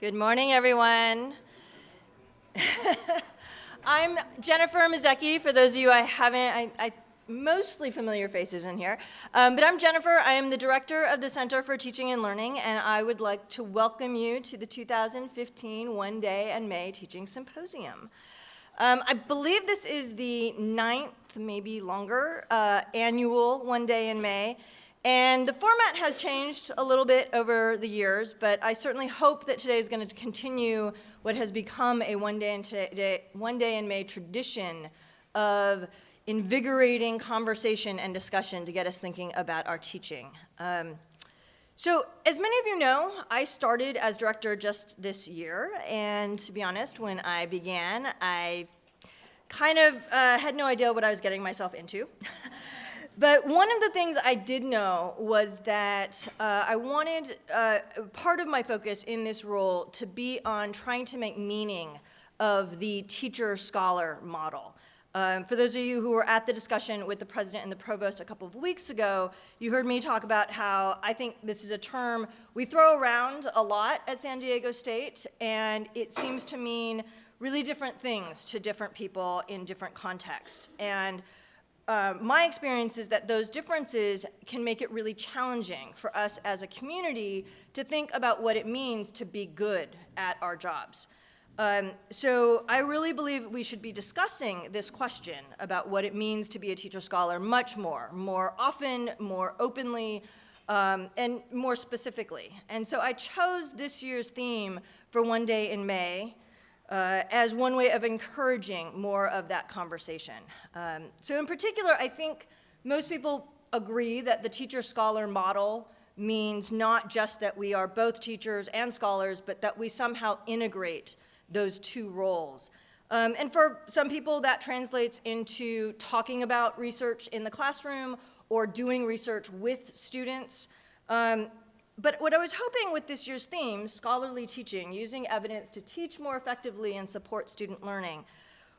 Good morning, everyone. I'm Jennifer Imazeki, for those of you I haven't, I, I mostly familiar faces in here. Um, but I'm Jennifer. I am the director of the Center for Teaching and Learning, and I would like to welcome you to the 2015 One Day in May Teaching Symposium. Um, I believe this is the ninth, maybe longer, uh, annual One Day in May. And the format has changed a little bit over the years, but I certainly hope that today is going to continue what has become a one day in, today, one day in May tradition of invigorating conversation and discussion to get us thinking about our teaching. Um, so as many of you know, I started as director just this year, and to be honest, when I began, I kind of uh, had no idea what I was getting myself into. But one of the things I did know was that uh, I wanted uh, part of my focus in this role to be on trying to make meaning of the teacher-scholar model. Um, for those of you who were at the discussion with the president and the provost a couple of weeks ago, you heard me talk about how I think this is a term we throw around a lot at San Diego State, and it seems to mean really different things to different people in different contexts. And uh, my experience is that those differences can make it really challenging for us as a community to think about what it means to be good at our jobs. Um, so I really believe we should be discussing this question about what it means to be a teacher scholar much more, more often, more openly, um, and more specifically. And so I chose this year's theme for One Day in May, uh, as one way of encouraging more of that conversation. Um, so in particular, I think most people agree that the teacher-scholar model means not just that we are both teachers and scholars, but that we somehow integrate those two roles. Um, and for some people, that translates into talking about research in the classroom or doing research with students. Um, but what I was hoping with this year's theme, scholarly teaching, using evidence to teach more effectively and support student learning,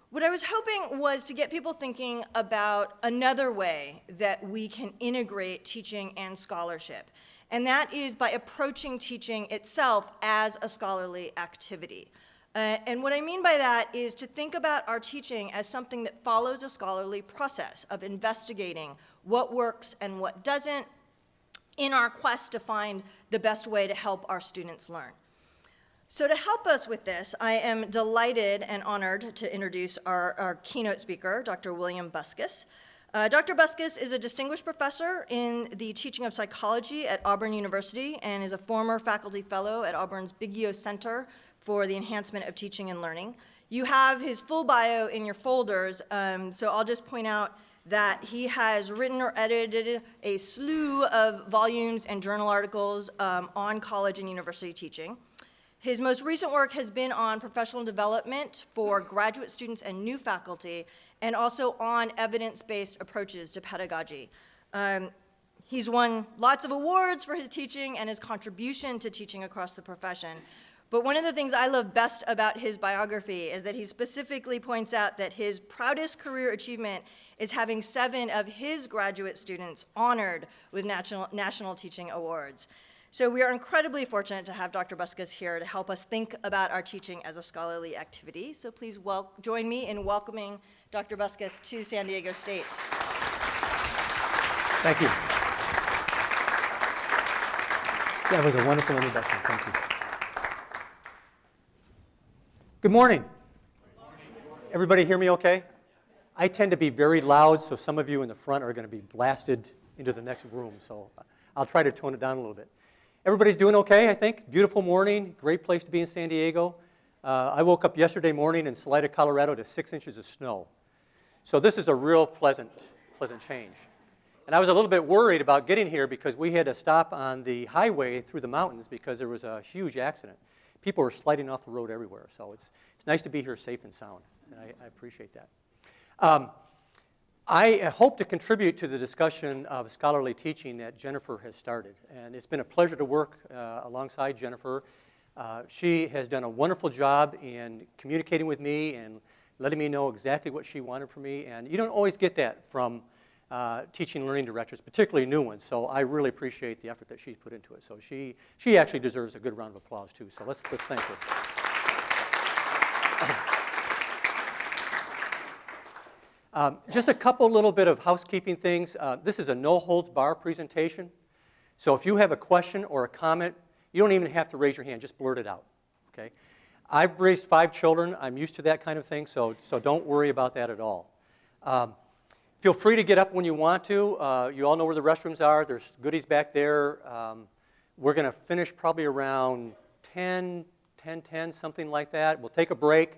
what I was hoping was to get people thinking about another way that we can integrate teaching and scholarship. And that is by approaching teaching itself as a scholarly activity. Uh, and what I mean by that is to think about our teaching as something that follows a scholarly process of investigating what works and what doesn't, in our quest to find the best way to help our students learn. So to help us with this, I am delighted and honored to introduce our, our keynote speaker, Dr. William Buskist. Uh, Dr. Buskist is a distinguished professor in the teaching of psychology at Auburn University and is a former faculty fellow at Auburn's Biggio Center for the Enhancement of Teaching and Learning. You have his full bio in your folders, um, so I'll just point out that he has written or edited a slew of volumes and journal articles um, on college and university teaching. His most recent work has been on professional development for graduate students and new faculty, and also on evidence-based approaches to pedagogy. Um, he's won lots of awards for his teaching and his contribution to teaching across the profession. But one of the things I love best about his biography is that he specifically points out that his proudest career achievement is having seven of his graduate students honored with national, national teaching awards. So we are incredibly fortunate to have Dr. Buskist here to help us think about our teaching as a scholarly activity. So please join me in welcoming Dr. Buskist to San Diego State. Thank you. That was a wonderful introduction. Thank you. Good morning. Good morning. Everybody hear me okay? I tend to be very loud, so some of you in the front are going to be blasted into the next room. So I'll try to tone it down a little bit. Everybody's doing okay, I think. Beautiful morning, great place to be in San Diego. Uh, I woke up yesterday morning in Salida, Colorado to six inches of snow. So this is a real pleasant, pleasant change. And I was a little bit worried about getting here because we had to stop on the highway through the mountains because there was a huge accident. People were sliding off the road everywhere. So it's, it's nice to be here safe and sound. And I, I appreciate that. Um, I hope to contribute to the discussion of scholarly teaching that Jennifer has started. And it's been a pleasure to work uh, alongside Jennifer. Uh, she has done a wonderful job in communicating with me and letting me know exactly what she wanted from me. And you don't always get that from uh, teaching and learning directors, particularly new ones. So I really appreciate the effort that she's put into it. So she, she actually deserves a good round of applause too. So let's, let's thank her. Um, just a couple little bit of housekeeping things. Uh, this is a no holds bar presentation. So if you have a question or a comment, you don't even have to raise your hand, just blurt it out. Okay? I've raised five children. I'm used to that kind of thing, so, so don't worry about that at all. Um, feel free to get up when you want to. Uh, you all know where the restrooms are. There's goodies back there. Um, we're going to finish probably around 10, 10, 10, something like that. We'll take a break,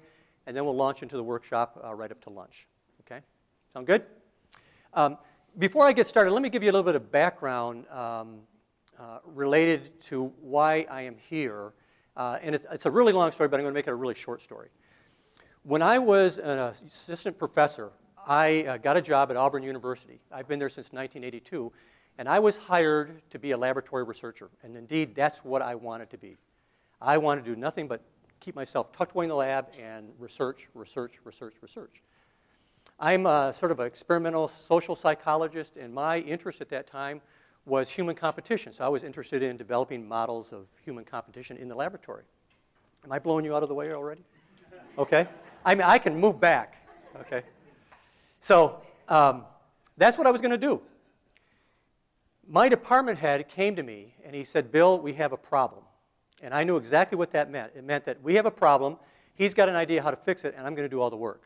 and then we'll launch into the workshop uh, right up to lunch. Sound good? Um, before I get started, let me give you a little bit of background um, uh, related to why I am here. Uh, and it's, it's, a really long story, but I'm going to make it a really short story. When I was an assistant professor, I uh, got a job at Auburn University. I've been there since 1982, and I was hired to be a laboratory researcher. And indeed, that's what I wanted to be. I wanted to do nothing but keep myself tucked away in the lab and research, research, research, research. I'm a, sort of an experimental social psychologist, and my interest at that time was human competition. So I was interested in developing models of human competition in the laboratory. Am I blowing you out of the way already? Okay. I mean, I can move back. Okay. So um, that's what I was going to do. My department head came to me and he said, Bill, we have a problem. And I knew exactly what that meant. It meant that we have a problem, he's got an idea how to fix it, and I'm going to do all the work.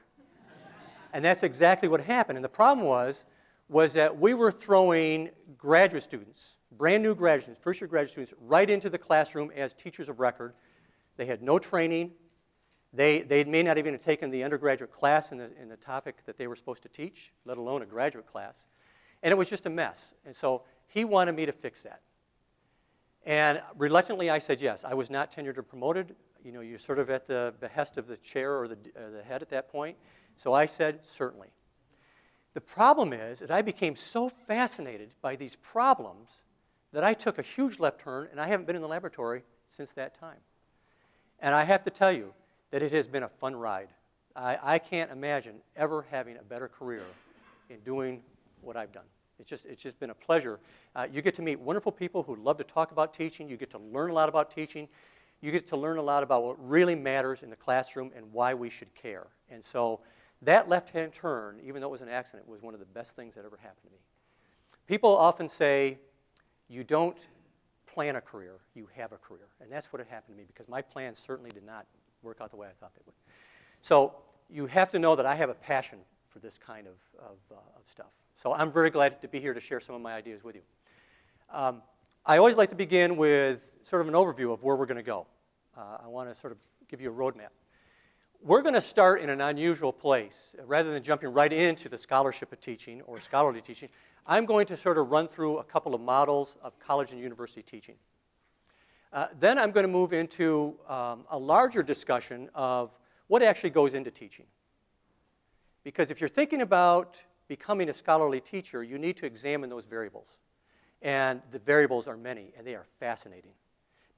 And that's exactly what happened. And the problem was, was that we were throwing graduate students, brand new graduate students, first year graduate students, right into the classroom as teachers of record. They had no training. They, they may not even have taken the undergraduate class in the, in the topic that they were supposed to teach, let alone a graduate class. And it was just a mess. And so he wanted me to fix that. And reluctantly, I said yes. I was not tenured or promoted. You know, you're sort of at the behest of the chair or the, uh, the head at that point. So I said, certainly. The problem is that I became so fascinated by these problems that I took a huge left turn, and I haven't been in the laboratory since that time. And I have to tell you that it has been a fun ride. I, I can't imagine ever having a better career in doing what I've done. It's just, it's just been a pleasure. Uh, you get to meet wonderful people who love to talk about teaching. You get to learn a lot about teaching. You get to learn a lot about what really matters in the classroom and why we should care. And so that left-hand turn, even though it was an accident, was one of the best things that ever happened to me. People often say, you don't plan a career, you have a career. And that's what had happened to me because my plans certainly did not work out the way I thought they would. So you have to know that I have a passion for this kind of, of, uh, of stuff. So I'm very glad to be here to share some of my ideas with you. Um, I always like to begin with sort of an overview of where we're going to go. Uh, I want to sort of give you a roadmap. We're going to start in an unusual place. Rather than jumping right into the scholarship of teaching or scholarly teaching, I'm going to sort of run through a couple of models of college and university teaching. Uh, then I'm going to move into um, a larger discussion of what actually goes into teaching. Because if you're thinking about becoming a scholarly teacher, you need to examine those variables. And the variables are many, and they are fascinating.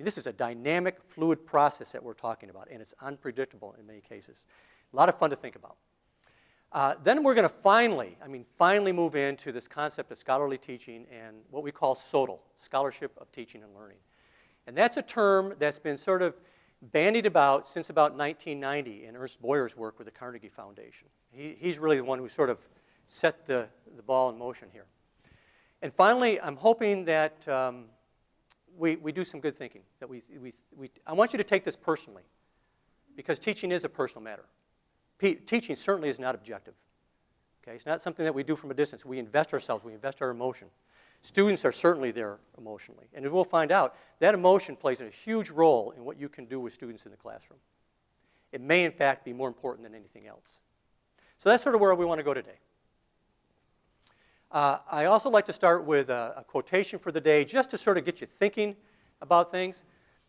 This is a dynamic, fluid process that we're talking about, and it's unpredictable in many cases. A lot of fun to think about. Uh, then we're going to finally, I mean, finally move into this concept of scholarly teaching and what we call SOTL, Scholarship of Teaching and Learning. And that's a term that's been sort of bandied about since about 1990 in Ernest Boyer's work with the Carnegie Foundation. He, he's really the one who sort of set the, the ball in motion here. And finally, I'm hoping that um, we, we do some good thinking. That we, we, we, I want you to take this personally because teaching is a personal matter. Teaching certainly is not objective. Okay? It's not something that we do from a distance. We invest ourselves, we invest our emotion. Students are certainly there emotionally. And as we'll find out, that emotion plays a huge role in what you can do with students in the classroom. It may, in fact, be more important than anything else. So that's sort of where we want to go today. Uh, I also like to start with a, a, quotation for the day just to sort of get you thinking about things.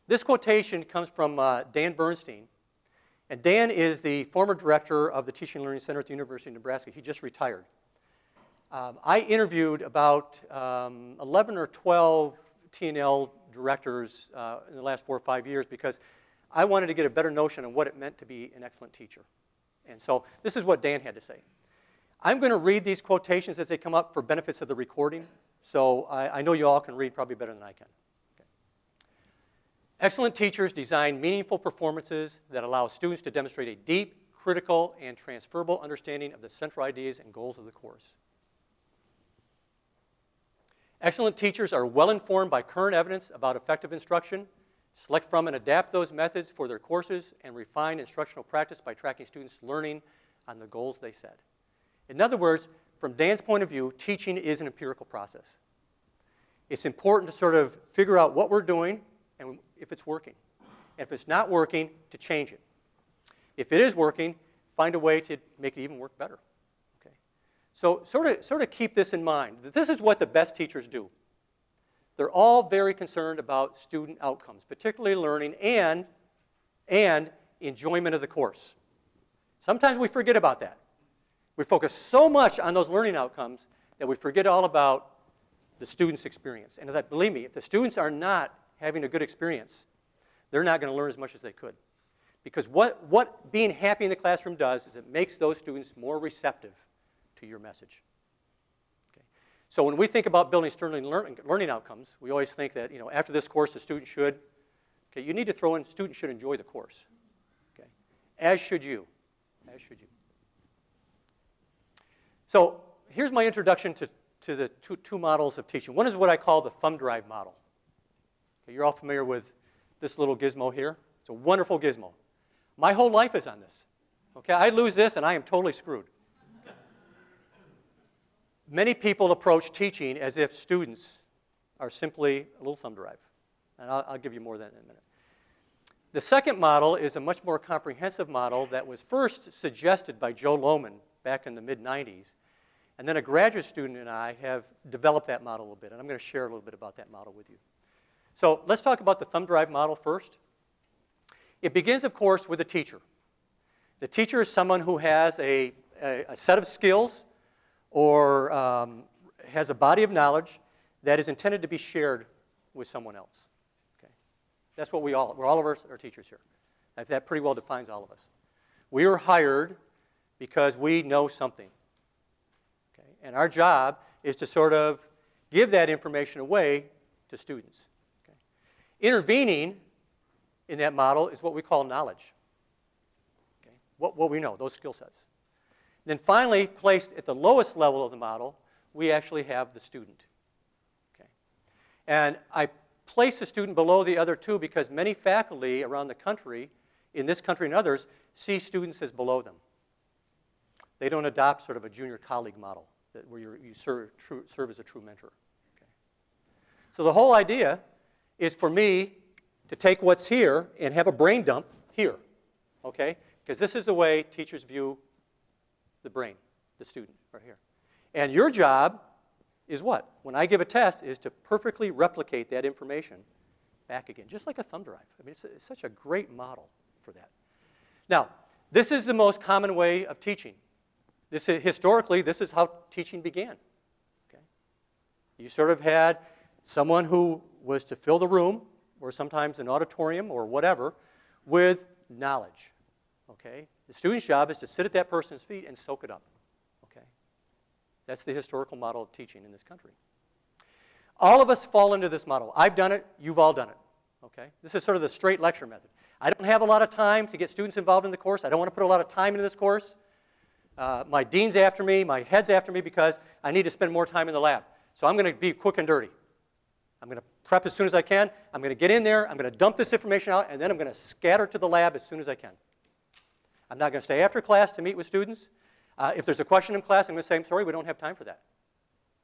This quotation comes from uh, Dan Bernstein. And Dan is the former director of the Teaching and Learning Center at the University of Nebraska. He just retired. Um, I interviewed about um, 11 or 12 T&L directors uh, in the last four or five years because I wanted to get a better notion of what it meant to be an excellent teacher. And so this is what Dan had to say. I'm going to read these quotations as they come up for benefits of the recording, so I, I know you all can read probably better than I can. Okay. Excellent teachers design meaningful performances that allow students to demonstrate a deep, critical, and transferable understanding of the central ideas and goals of the course. Excellent teachers are well informed by current evidence about effective instruction, select from and adapt those methods for their courses, and refine instructional practice by tracking students' learning on the goals they set. In other words, from Dan's point of view, teaching is an empirical process. It's important to sort of figure out what we're doing and if it's working. And if it's not working, to change it. If it is working, find a way to make it even work better. Okay? So sort of, sort of keep this in mind. That this is what the best teachers do. They're all very concerned about student outcomes, particularly learning and, and enjoyment of the course. Sometimes we forget about that. We focus so much on those learning outcomes that we forget all about the student's experience. And that, believe me, if the students are not having a good experience, they're not going to learn as much as they could. Because what, what being happy in the classroom does is it makes those students more receptive to your message. Okay. So when we think about building Sterling learning, learning outcomes, we always think that you know, after this course, the student should, okay, you need to throw in students should enjoy the course. Okay. As should you. As should you. So here's my introduction to, to the two, two models of teaching. One is what I call the thumb drive model. Okay, you're all familiar with this little gizmo here. It's a wonderful gizmo. My whole life is on this. Okay, I lose this and I am totally screwed. Many people approach teaching as if students are simply a little thumb drive. And I'll, I'll give you more than that in a minute. The second model is a much more comprehensive model that was first suggested by Joe Lowman back in the mid 90s. And then a graduate student and I have developed that model a little bit, and I'm going to share a little bit about that model with you. So let's talk about the thumb drive model first. It begins, of course, with a teacher. The teacher is someone who has a, a, a set of skills or um, has a body of knowledge that is intended to be shared with someone else. Okay? That's what we all, we're all of us are teachers here. That, that pretty well defines all of us. We are hired because we know something. And our job is to sort of give that information away to students. Okay? Intervening in that model is what we call knowledge. Okay? What, what we know, those skill sets. Then finally, placed at the lowest level of the model, we actually have the student. Okay? And I place the student below the other two because many faculty around the country, in this country and others, see students as below them. They don't adopt sort of a junior colleague model that, where you serve, true, serve as a true mentor. Okay. So the whole idea is for me to take what's here and have a brain dump here, okay? Because this is the way teachers view the brain, the student, right here. And your job is what? When I give a test, is to perfectly replicate that information back again, just like a thumb drive. I mean, it's, it's such a great model for that. Now, this is the most common way of teaching. This is, historically, this is how teaching began. Okay? You sort of had someone who was to fill the room, or sometimes an auditorium or whatever, with knowledge. Okay? The student's job is to sit at that person's feet and soak it up. Okay? That's the historical model of teaching in this country. All of us fall into this model. I've done it, you've all done it. Okay? This is sort of the straight lecture method. I don't have a lot of time to get students involved in the course. I don't want to put a lot of time into this course. Uh, my dean's after me, my head's after me because I need to spend more time in the lab. So I'm going to be quick and dirty. I'm going to prep as soon as I can. I'm going to get in there. I'm going to dump this information out, and then I'm going to scatter to the lab as soon as I can. I'm not going to stay after class to meet with students. Uh, if there's a question in class, I'm going to say, I'm sorry, we don't have time for that.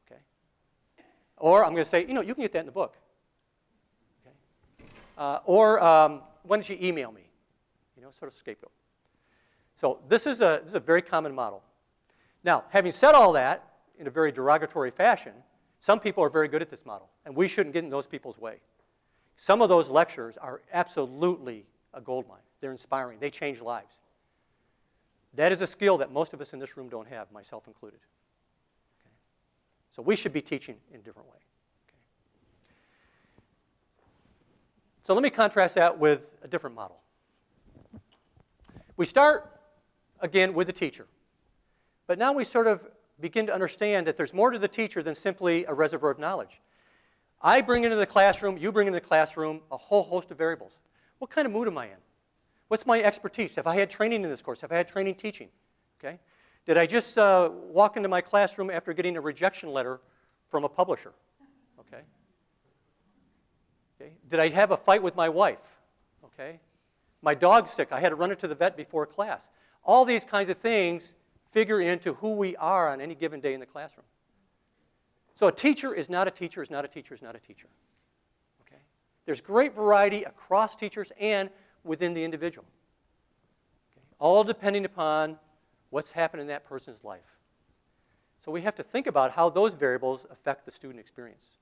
Okay? Or I'm going to say, you know, you can get that in the book. Okay? Uh, or um, why don't you email me? You know, sort of scapegoat. So this is, a, this is a very common model. Now, having said all that in a very derogatory fashion, some people are very good at this model, and we shouldn't get in those people's way. Some of those lectures are absolutely a gold mine. They're inspiring. They change lives. That is a skill that most of us in this room don't have, myself included. Okay? So we should be teaching in a different way. Okay? So let me contrast that with a different model. We start again with the teacher. But now we sort of begin to understand that there's more to the teacher than simply a reservoir of knowledge. I bring into the classroom, you bring into the classroom a whole host of variables. What kind of mood am I in? What's my expertise? Have I had training in this course? Have I had training teaching? Okay? Did I just uh, walk into my classroom after getting a rejection letter from a publisher? Okay? okay? Did I have a fight with my wife? Okay? My dog's sick. I had to run it to the vet before class. All these kinds of things figure into who we are on any given day in the classroom. So a teacher is not a teacher, is not a teacher, is not a teacher. Okay? There's great variety across teachers and within the individual. Okay? All depending upon what's happened in that person's life. So we have to think about how those variables affect the student experience,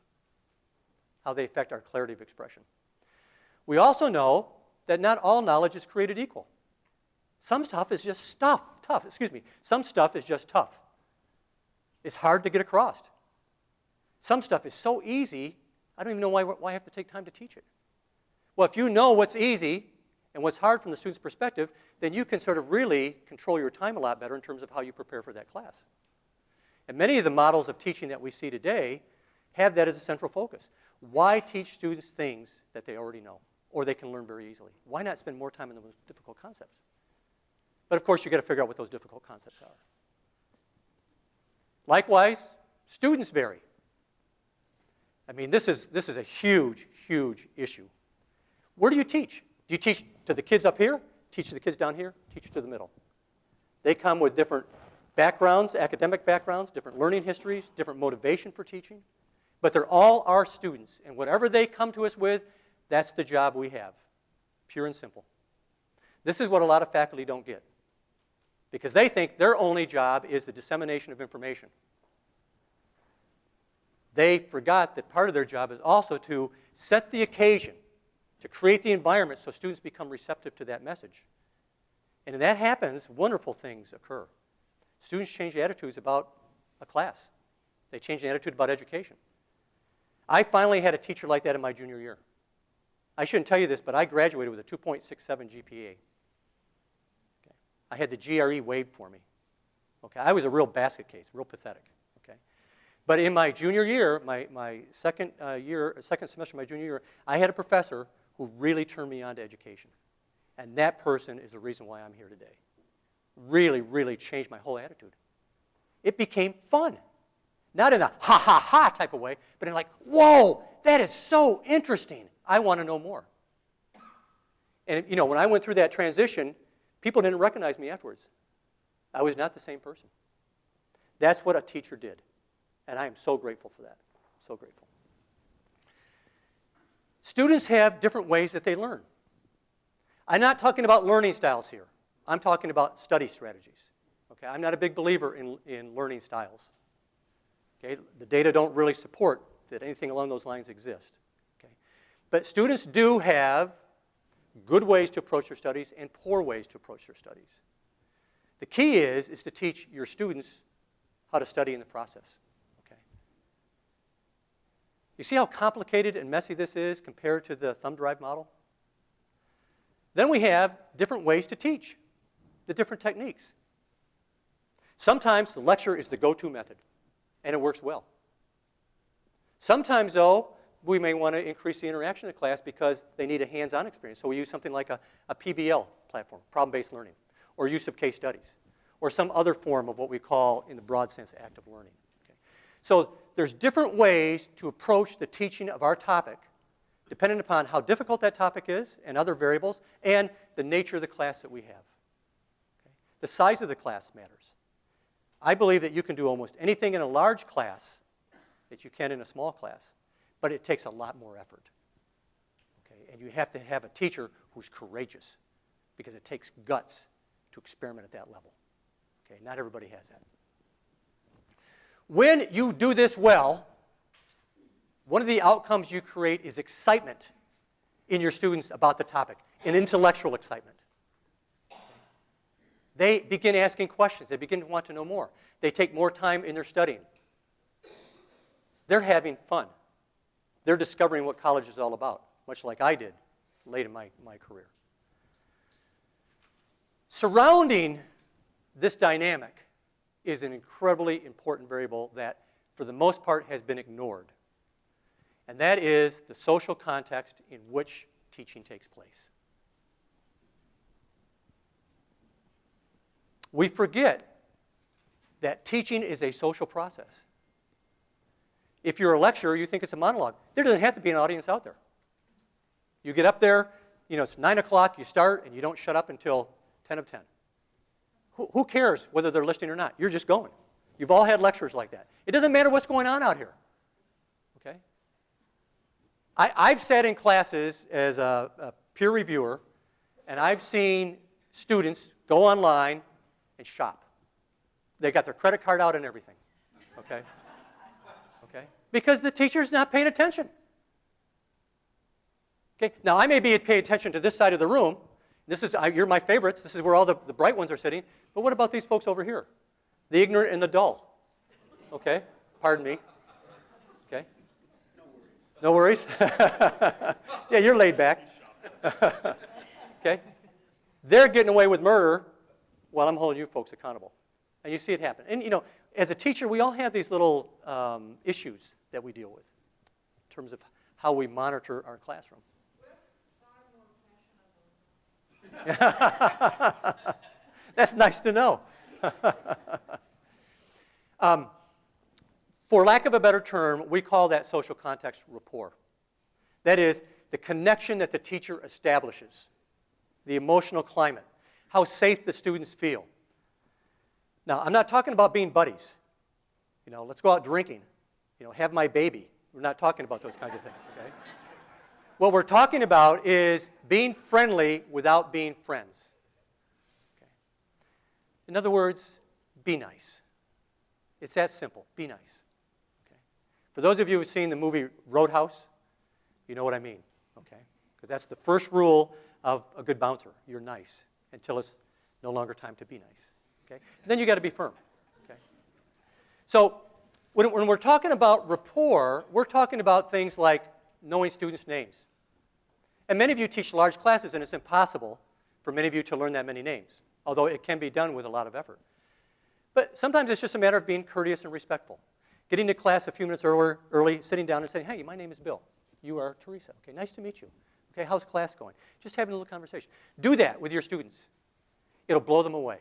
how they affect our clarity of expression. We also know that not all knowledge is created equal. Some stuff is just stuff, tough, excuse me. Some stuff is just tough. It's hard to get across. Some stuff is so easy, I don't even know why, why I have to take time to teach it. Well, if you know what's easy and what's hard from the student's perspective, then you can sort of really control your time a lot better in terms of how you prepare for that class. And many of the models of teaching that we see today have that as a central focus. Why teach students things that they already know or they can learn very easily? Why not spend more time on the most difficult concepts? But of course, you've got to figure out what those difficult concepts are. Likewise, students vary. I mean, this is, this is a huge, huge issue. Where do you teach? Do you teach to the kids up here? Teach to the kids down here? Teach to the middle? They come with different backgrounds, academic backgrounds, different learning histories, different motivation for teaching. But they're all our students. And whatever they come to us with, that's the job we have. Pure and simple. This is what a lot of faculty don't get because they think their only job is the dissemination of information. They forgot that part of their job is also to set the occasion, to create the environment so students become receptive to that message. And when that happens, wonderful things occur. Students change attitudes about a class. They change the attitude about education. I finally had a teacher like that in my junior year. I shouldn't tell you this, but I graduated with a 2.67 GPA. I had the GRE waived for me. Okay, I was a real basket case, real pathetic. Okay, but in my junior year, my, my second uh, year, second semester of my junior year, I had a professor who really turned me on to education, and that person is the reason why I'm here today. Really, really changed my whole attitude. It became fun, not in a ha ha ha type of way, but in like, whoa, that is so interesting. I want to know more. And you know, when I went through that transition People didn't recognize me afterwards. I was not the same person. That's what a teacher did. And I am so grateful for that. So grateful. Students have different ways that they learn. I'm not talking about learning styles here. I'm talking about study strategies. Okay, I'm not a big believer in, in learning styles. Okay, the data don't really support that anything along those lines exists. Okay, but students do have good ways to approach your studies and poor ways to approach your studies. The key is, is to teach your students how to study in the process. Okay? You see how complicated and messy this is compared to the thumb drive model? Then we have different ways to teach, the different techniques. Sometimes the lecture is the go-to method, and it works well. Sometimes, though, we may want to increase the interaction in the class because they need a hands-on experience. So we use something like a, a PBL platform, problem-based learning, or use of case studies, or some other form of what we call, in the broad sense, active learning. Okay? So there's different ways to approach the teaching of our topic depending upon how difficult that topic is and other variables and the nature of the class that we have. Okay? The size of the class matters. I believe that you can do almost anything in a large class that you can in a small class but it takes a lot more effort. Okay? And you have to have a teacher who's courageous because it takes guts to experiment at that level. Okay? Not everybody has that. When you do this well, one of the outcomes you create is excitement in your students about the topic, an intellectual excitement. They begin asking questions. They begin to want to know more. They take more time in their studying. They're having fun. They're discovering what college is all about, much like I did late in my, my career. Surrounding this dynamic is an incredibly important variable that, for the most part, has been ignored. And that is the social context in which teaching takes place. We forget that teaching is a social process. If you're a lecturer, you think it's a monologue. There doesn't have to be an audience out there. You get up there, you know, it's 9 o'clock, you start, and you don't shut up until 10 of 10. Who, who cares whether they're listening or not? You're just going. You've all had lectures like that. It doesn't matter what's going on out here. Okay? I, I've sat in classes as a, a peer reviewer, and I've seen students go online and shop. They got their credit card out and everything. Okay? Because the teacher's not paying attention. Okay? Now, I may be paying attention to this side of the room. This is, I, you're my favorites. This is where all the, the bright ones are sitting. But what about these folks over here? The ignorant and the dull. Okay? Pardon me. Okay? No worries. yeah, you're laid back. okay? They're getting away with murder while I'm holding you folks accountable. And you see it happen. And you know, as a teacher, we all have these little um, issues that we deal with in terms of how we monitor our classroom. That's nice to know. um, for lack of a better term, we call that social context rapport. That is, the connection that the teacher establishes, the emotional climate, how safe the students feel. Now, I'm not talking about being buddies. You know, let's go out drinking. You know, have my baby. We're not talking about those kinds of things, okay? What we're talking about is being friendly without being friends. Okay? In other words, be nice. It's that simple. Be nice. Okay? For those of you who've seen the movie Roadhouse, you know what I mean, okay? Because that's the first rule of a good bouncer. You're nice until it's no longer time to be nice. Okay? And then you got to be firm. Okay? So when, when we're talking about rapport, we're talking about things like knowing students' names. And many of you teach large classes, and it's impossible for many of you to learn that many names, although it can be done with a lot of effort. But sometimes it's just a matter of being courteous and respectful. Getting to class a few minutes earlier, early, sitting down and saying, hey, my name is Bill. You are Teresa. Okay, nice to meet you. Okay, how's class going? Just having a little conversation. Do that with your students. It'll blow them away.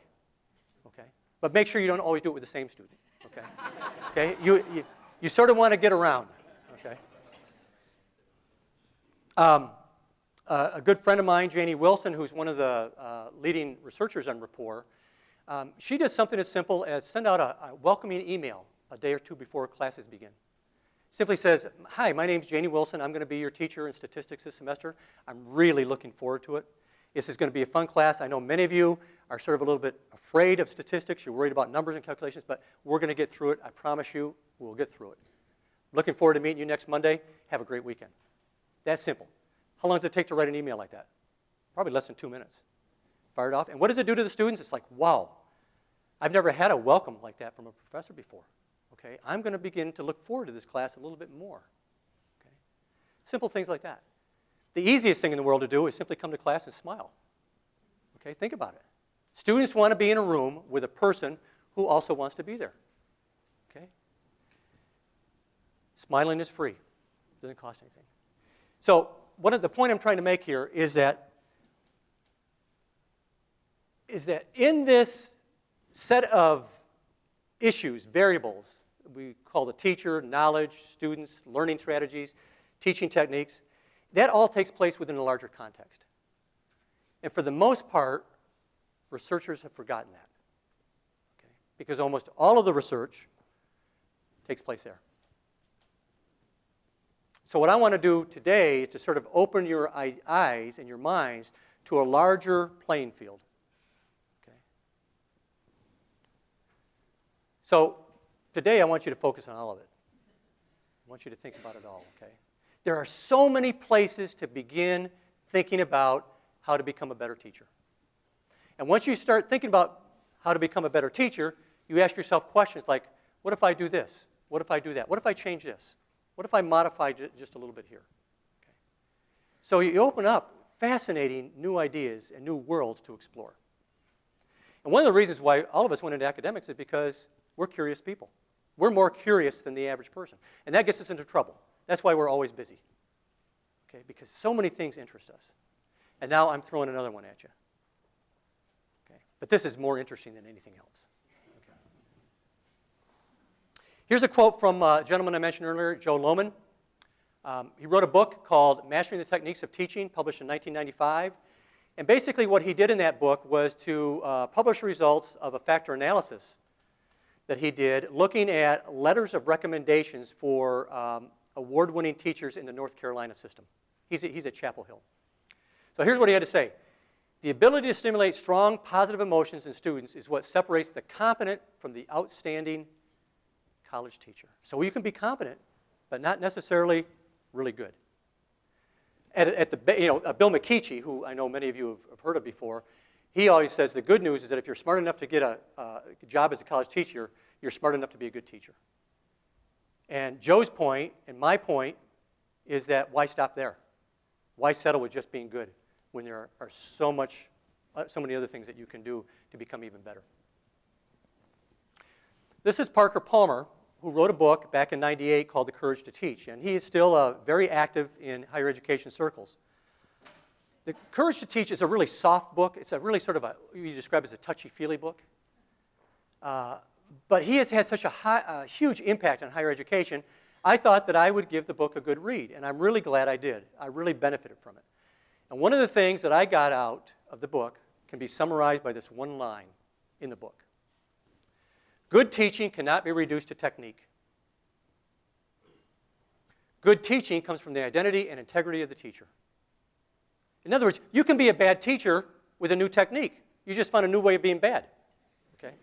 Okay? But make sure you don't always do it with the same student. Okay? okay? You, you, you sort of want to get around. Okay? Um, uh, a good friend of mine, Janie Wilson, who's one of the uh, leading researchers on rapport, um, she does something as simple as send out a, a, welcoming email a day or two before classes begin. Simply says, hi, my name's Janie Wilson. I'm going to be your teacher in statistics this semester. I'm really looking forward to it. This is going to be a fun class. I know many of you are sort of a little bit afraid of statistics. You're worried about numbers and calculations, but we're going to get through it. I promise you, we'll get through it. Looking forward to meeting you next Monday. Have a great weekend. That's simple. How long does it take to write an email like that? Probably less than two minutes. Fired off. And what does it do to the students? It's like, wow, I've never had a welcome like that from a professor before. Okay, I'm going to begin to look forward to this class a little bit more. Okay? Simple things like that. The easiest thing in the world to do is simply come to class and smile. Okay, think about it. Students want to be in a room with a person who also wants to be there. Okay? Smiling is free. Doesn't cost anything. So what the point I'm trying to make here is that is that in this set of issues, variables, we call the teacher, knowledge, students, learning strategies, teaching techniques, that all takes place within a larger context. And for the most part, researchers have forgotten that. Okay? Because almost all of the research takes place there. So what I want to do today is to sort of open your eyes and your minds to a larger playing field. Okay? So today I want you to focus on all of it. I want you to think about it all, okay? There are so many places to begin thinking about how to become a better teacher. And once you start thinking about how to become a better teacher, you ask yourself questions like, what if I do this? What if I do that? What if I change this? What if I modify just a little bit here? Okay. So you open up fascinating new ideas and new worlds to explore. And one of the reasons why all of us went into academics is because We're curious people. We're more curious than the average person. And that gets us into trouble. That's why we're always busy. Okay, because so many things interest us. And now I'm throwing another one at you. But this is more interesting than anything else. Okay. Here's a quote from a gentleman I mentioned earlier, Joe Lowman. Um, he wrote a book called Mastering the Techniques of Teaching, published in 1995. And basically, what he did in that book was to uh, publish results of a factor analysis that he did looking at letters of recommendations for um, award winning teachers in the North Carolina system. He's, he's at Chapel Hill. So here's what he had to say The ability to stimulate strong positive emotions in students is what separates the competent from the outstanding college teacher. So you can be competent, but not necessarily really good. At, at the, you know, uh, Bill McKeachie, who I know many of you have, heard of before, he always says the good news is that if you're smart enough to get a, a job as a college teacher, you're smart enough to be a good teacher. And Joe's point and my point is that why stop there? Why settle with just being good when there are, are so much, uh, so many other things that you can do to become even better? This is Parker Palmer, who wrote a book back in 98 called The Courage to Teach, and he is still uh, very active in higher education circles. The Courage to Teach is a really soft book. It's a really sort of a, you describe as a touchy-feely book. Uh, but he has had such a high, uh, huge impact on higher education, I thought that I would give the book a good read, and I'm really glad I did. I really benefited from it. And one of the things that I got out of the book can be summarized by this one line in the book. Good teaching cannot be reduced to technique. Good teaching comes from the identity and integrity of the teacher. In other words, you can be a bad teacher with a new technique. You just found a new way of being bad. Okay?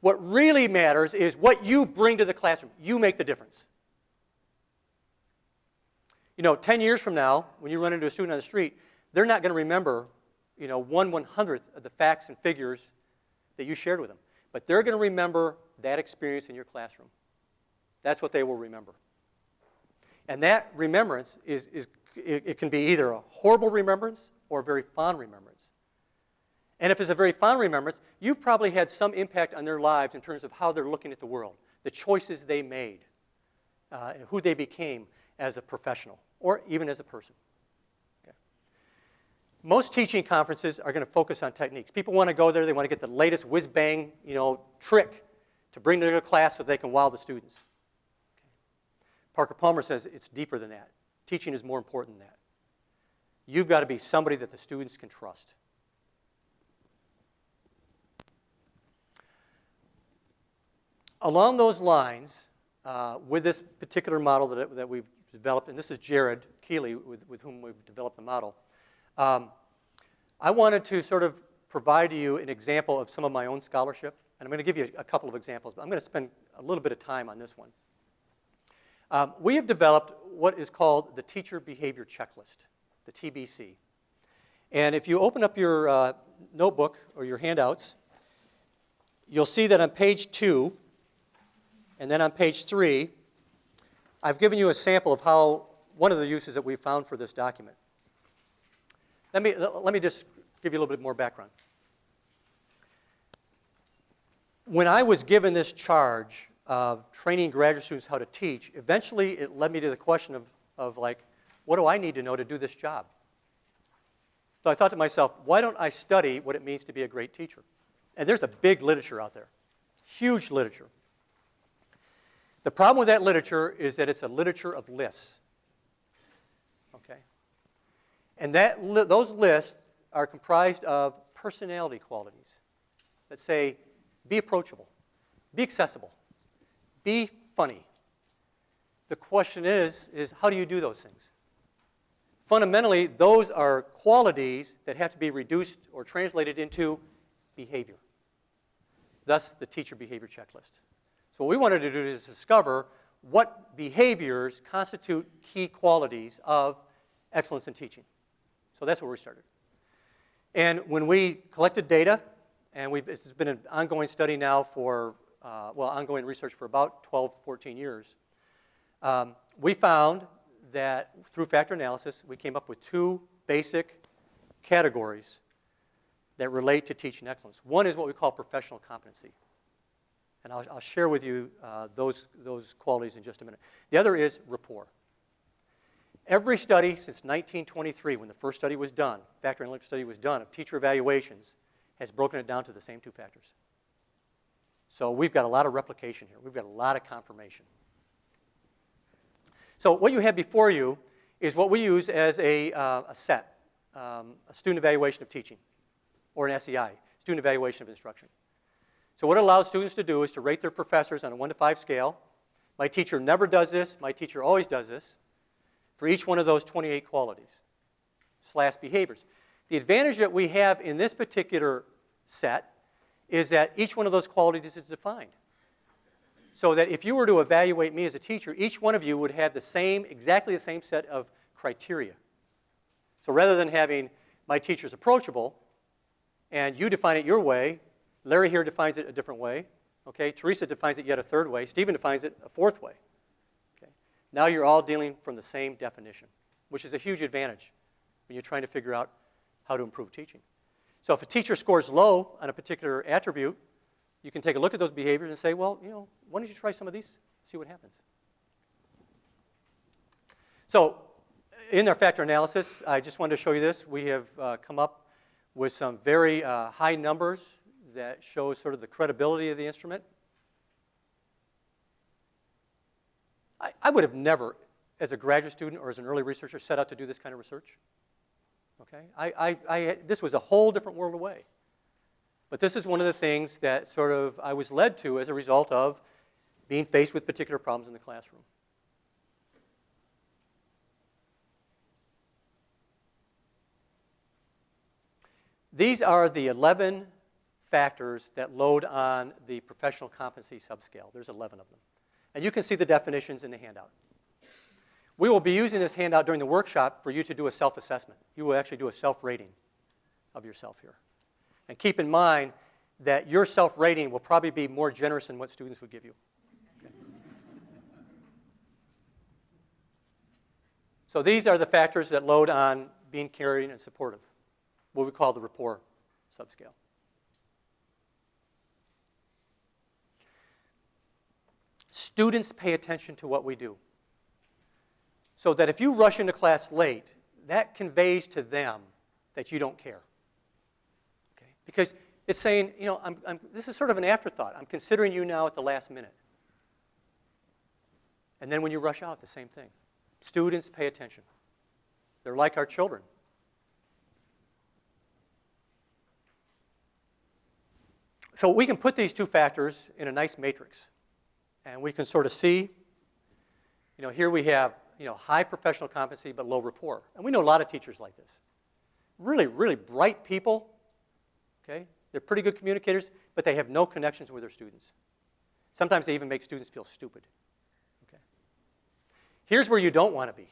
What really matters is what you bring to the classroom. You make the difference. You know, 10 years from now, when you run into a student on the street, they're not going to remember, you know, one one hundredth of the facts and figures that you shared with them. But they're going to remember that experience in your classroom. That's what they will remember. And that remembrance is, is it, it can be either a horrible remembrance or a very fond remembrance. And if it's a very fond remembrance, you've probably had some impact on their lives in terms of how they're looking at the world, the choices they made, uh, and who they became as a professional or even as a person. Okay. Most teaching conferences are going to focus on techniques. People want to go there, they want to get the latest whiz bang you know, trick to bring to their class so they can wow the students. Okay. Parker Palmer says it's deeper than that. Teaching is more important than that. You've got to be somebody that the students can trust. Along those lines, uh, with this particular model that, that we've developed, and this is Jared Keeley with, with whom we've developed the model, um, I wanted to sort of provide you an example of some of my own scholarship. And I'm going to give you a couple of examples, but I'm going to spend a little bit of time on this one. Um, we have developed what is called the Teacher Behavior Checklist, the TBC. And if you open up your uh, notebook or your handouts, you'll see that on page two, and then on page three, I've given you a sample of how one of the uses that we found for this document. Let me, let me just give you a little bit more background. When I was given this charge of training graduate students how to teach, eventually it led me to the question of, of like, what do I need to know to do this job? So I thought to myself, why don't I study what it means to be a great teacher? And there's a big literature out there, huge literature. The problem with that literature is that it's a literature of lists. Okay? And that li those lists are comprised of personality qualities that say, be approachable, be accessible, be funny. The question is, is how do you do those things? Fundamentally, those are qualities that have to be reduced or translated into behavior. Thus, the teacher behavior checklist. So what we wanted to do is discover what behaviors constitute key qualities of excellence in teaching. So that's where we started. And when we collected data, and we've, this has been an ongoing study now for, uh, well, ongoing research for about 12, 14 years, um, we found that through factor analysis, we came up with two basic categories that relate to teaching excellence. One is what we call professional competency. And I'll, I'll share with you uh, those, those qualities in just a minute. The other is rapport. Every study since 1923, when the first study was done, factor analytic study was done of teacher evaluations, has broken it down to the same two factors. So we've got a lot of replication here. We've got a lot of confirmation. So what you have before you is what we use as a, uh, a set, um, a student evaluation of teaching, or an SEI, student evaluation of instruction. So what it allows students to do is to rate their professors on a 1 to 5 scale. My teacher never does this. My teacher always does this for each one of those 28 qualities slash behaviors. The advantage that we have in this particular set is that each one of those qualities is defined. So that if you were to evaluate me as a teacher, each one of you would have the same, exactly the same set of criteria. So rather than having my teacher's approachable, and you define it your way, Larry here defines it a different way, okay? Teresa defines it yet a third way, Stephen defines it a fourth way. Okay, now you're all dealing from the same definition, which is a huge advantage when you're trying to figure out how to improve teaching. So if a teacher scores low on a particular attribute, you can take a look at those behaviors and say, well, you know, why don't you try some of these, see what happens. So in our factor analysis, I just wanted to show you this. We have uh, come up with some very uh, high numbers that shows sort of the credibility of the instrument. I, I would have never, as a graduate student or as an early researcher, set out to do this kind of research. Okay? I, I, I, this was a whole different world away. But this is one of the things that sort of I was led to as a result of being faced with particular problems in the classroom. These are the 11 factors that load on the professional competency subscale. There's 11 of them. And you can see the definitions in the handout. We will be using this handout during the workshop for you to do a self-assessment. You will actually do a self-rating of yourself here. And keep in mind that your self-rating will probably be more generous than what students would give you. Okay. So these are the factors that load on being caring and supportive, what we call the rapport subscale. Students pay attention to what we do. So that if you rush into class late, that conveys to them that you don't care. Okay? Because it's saying, you know, I'm, I'm, this is sort of an afterthought. I'm considering you now at the last minute. And then when you rush out, the same thing. Students pay attention. They're like our children. So we can put these two factors in a nice matrix. And we can sort of see, you know, here we have, you know, high professional competency but low rapport. And we know a lot of teachers like this. Really, really bright people, okay? They're pretty good communicators, but they have no connections with their students. Sometimes they even make students feel stupid, okay? Here's where you don't want to be,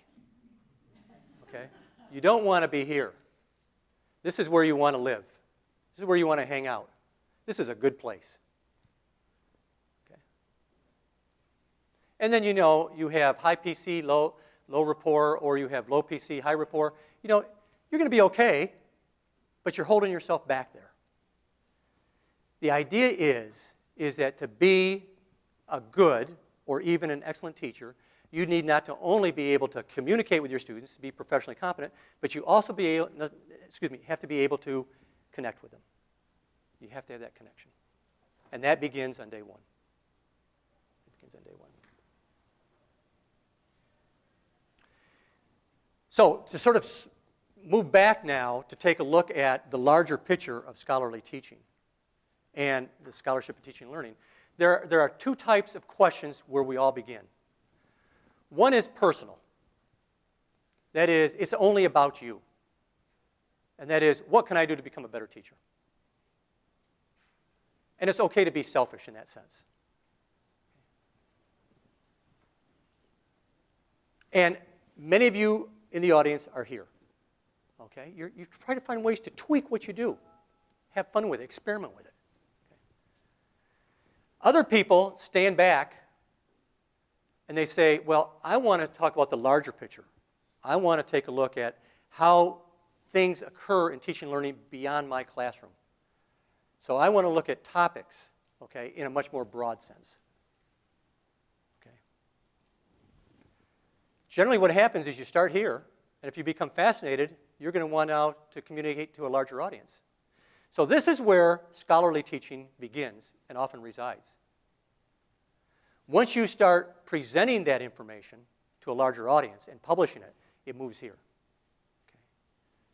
okay? You don't want to be here. This is where you want to live. This is where you want to hang out. This is a good place. And then you know you have high PC, low, low rapport, or you have low PC, high rapport. You know, you're going to be okay, but you're holding yourself back there. The idea is, is that to be a good or even an excellent teacher, you need not to only be able to communicate with your students, to be professionally competent, but you also be able, excuse me, have to be able to connect with them. You have to have that connection. And that begins on day one. It begins on day one. So to sort of move back now to take a look at the larger picture of scholarly teaching and the scholarship of teaching and learning, there, there are two types of questions where we all begin. One is personal. That is, it's only about you. And that is, what can I do to become a better teacher? And it's okay to be selfish in that sense. And many of you in the audience are here. Okay? You're, you try to find ways to tweak what you do. Have fun with it. Experiment with it. Okay? Other people stand back and they say, well, I want to talk about the larger picture. I want to take a look at how things occur in teaching and learning beyond my classroom. So I want to look at topics okay, in a much more broad sense. Generally, what happens is you start here, and if you become fascinated, you're going to want out to communicate to a larger audience. So this is where scholarly teaching begins and often resides. Once you start presenting that information to a larger audience and publishing it, it moves here. Okay.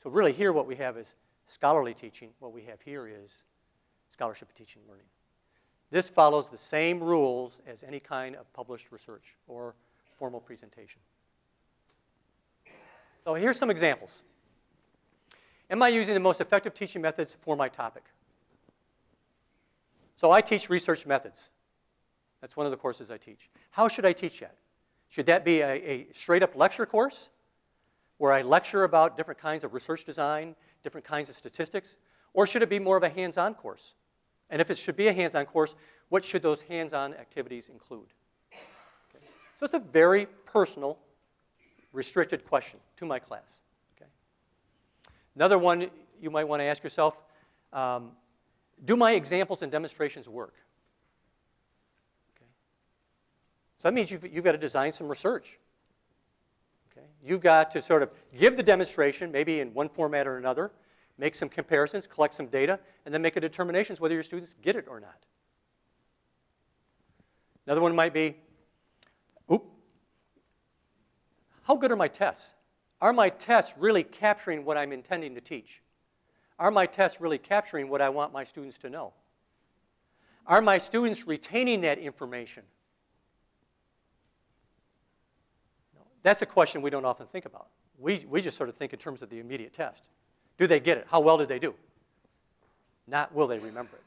So really here what we have is scholarly teaching. What we have here is scholarship of teaching and learning. This follows the same rules as any kind of published research or formal presentation. So here's some examples. Am I using the most effective teaching methods for my topic? So I teach research methods. That's one of the courses I teach. How should I teach that? Should that be a, a straight up lecture course where I lecture about different kinds of research design, different kinds of statistics? Or should it be more of a hands on course? And if it should be a hands on course, what should those hands on activities include? Okay. So it's a very personal, restricted question to my class. Okay. Another one you might want to ask yourself um, do my examples and demonstrations work? Okay. So that means you've, you've got to design some research. Okay? You've got to sort of give the demonstration, maybe in one format or another, make some comparisons, collect some data, and then make a determination whether your students get it or not. Another one might be, how good are my tests? Are my tests really capturing what I'm intending to teach? Are my tests really capturing what I want my students to know? Are my students retaining that information? That's a question we don't often think about. We, we just sort of think in terms of the immediate test. Do they get it? How well did they do? Not will they remember it.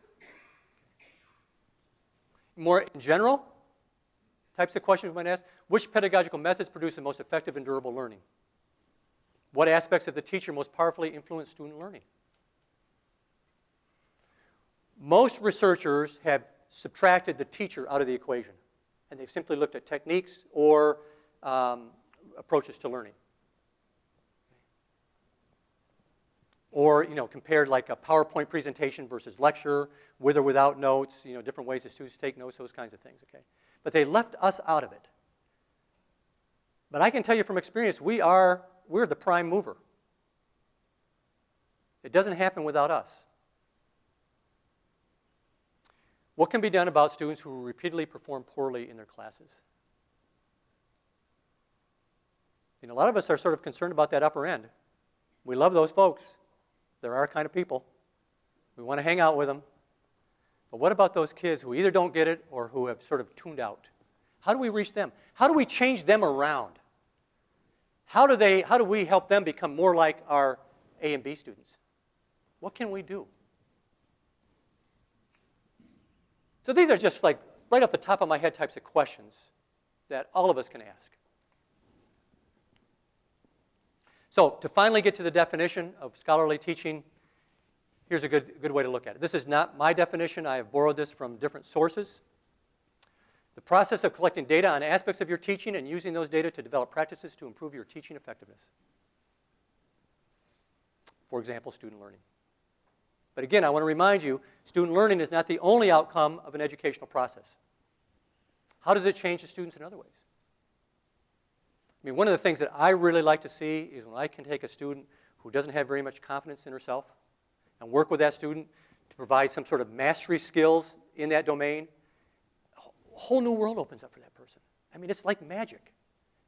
More in general, types of questions we might ask, which pedagogical methods produce the most effective and durable learning? What aspects of the teacher most powerfully influence student learning? Most researchers have subtracted the teacher out of the equation, and they've simply looked at techniques or um, approaches to learning. Or, you know, compared like a PowerPoint presentation versus lecture, with or without notes, you know, different ways that students take notes, those kinds of things, okay? But they left us out of it. But I can tell you from experience, we are, we're the prime mover. It doesn't happen without us. What can be done about students who repeatedly perform poorly in their classes? Know, a lot of us are sort of concerned about that upper end. We love those folks. They're our kind of people. We want to hang out with them. But what about those kids who either don't get it or who have sort of tuned out? How do we reach them? How do we change them around? How do, they, how do we help them become more like our A and B students? What can we do? So these are just like right off the top of my head types of questions that all of us can ask. So to finally get to the definition of scholarly teaching, here's a good, good way to look at it. This is not my definition. I have borrowed this from different sources. The process of collecting data on aspects of your teaching and using those data to develop practices to improve your teaching effectiveness. For example, student learning. But again, I want to remind you, student learning is not the only outcome of an educational process. How does it change the students in other ways? I mean, one of the things that I really like to see is when I can take a student who doesn't have very much confidence in herself and work with that student to provide some sort of mastery skills in that domain, whole new world opens up for that person. I mean, it's like magic.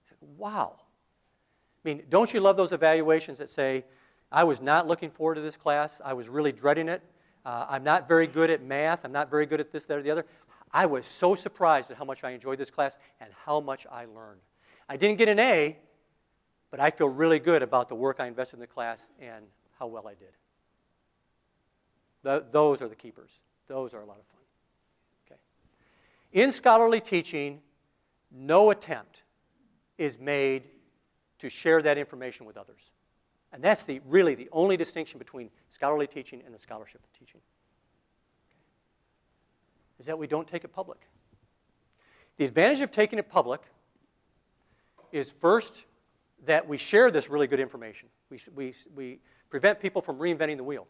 It's like, wow. I mean, don't you love those evaluations that say, I was not looking forward to this class, I was really dreading it, uh, I'm not very good at math, I'm not very good at this, that, or the other. I was so surprised at how much I enjoyed this class and how much I learned. I didn't get an A, but I feel really good about the work I invested in the class and how well I did. Those are the keepers. Those are a lot of fun. In scholarly teaching, no attempt is made to share that information with others. And that's the, really the only distinction between scholarly teaching and the scholarship of teaching. Is that we don't take it public. The advantage of taking it public is first that we share this really good information. We, we, we prevent people from reinventing the wheel.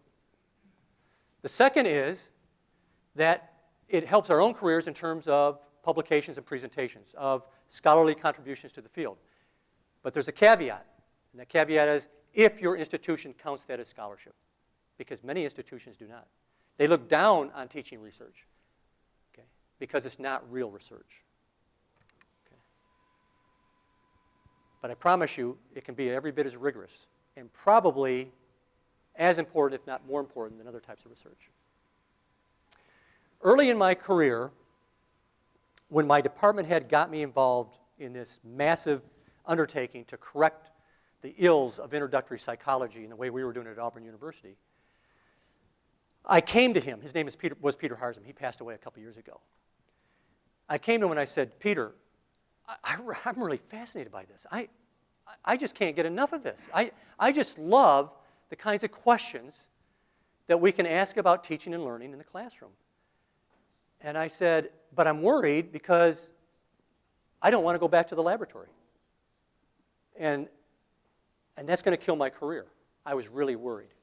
The second is that it helps our own careers in terms of publications and presentations, of scholarly contributions to the field. But there's a caveat, and that caveat is if your institution counts that as scholarship, because many institutions do not. They look down on teaching research okay, because it's not real research. Okay. But I promise you, it can be every bit as rigorous and probably as important, if not more important, than other types of research. Early in my career, when my department head got me involved in this massive undertaking to correct the ills of introductory psychology in the way we were doing it at Auburn University, I came to him. His name Peter, was Peter Harzem. He passed away a couple years ago. I came to him and I said, Peter, I, am really fascinated by this. I, I just can't get enough of this. I, I just love the kinds of questions that we can ask about teaching and learning in the classroom. And I said, but I'm worried because I don't want to go back to the laboratory. And, and that's going to kill my career. I was really worried.